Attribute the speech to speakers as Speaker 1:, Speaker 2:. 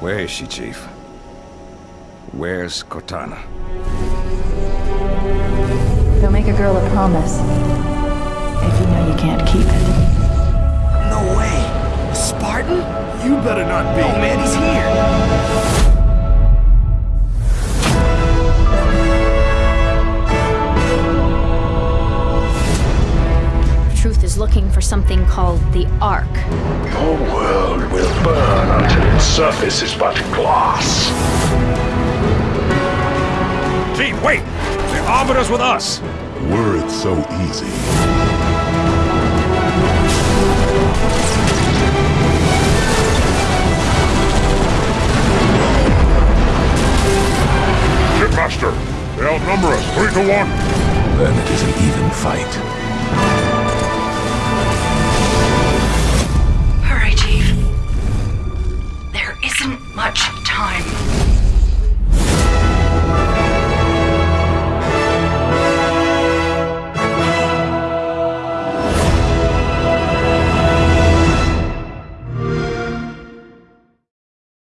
Speaker 1: Where is she, Chief? Where's Cortana?
Speaker 2: Don't make a girl a promise. If you know you can't keep it.
Speaker 3: No way! A Spartan?
Speaker 4: You better not be.
Speaker 3: Oh man, he's here!
Speaker 5: Truth is looking for something called the Ark.
Speaker 6: Your world will burn until its surface is but glass.
Speaker 1: Chief, wait! The Arbiter's with us!
Speaker 4: Were it so easy.
Speaker 6: Shipmaster, they outnumber us three to one.
Speaker 4: Then it is an even fight.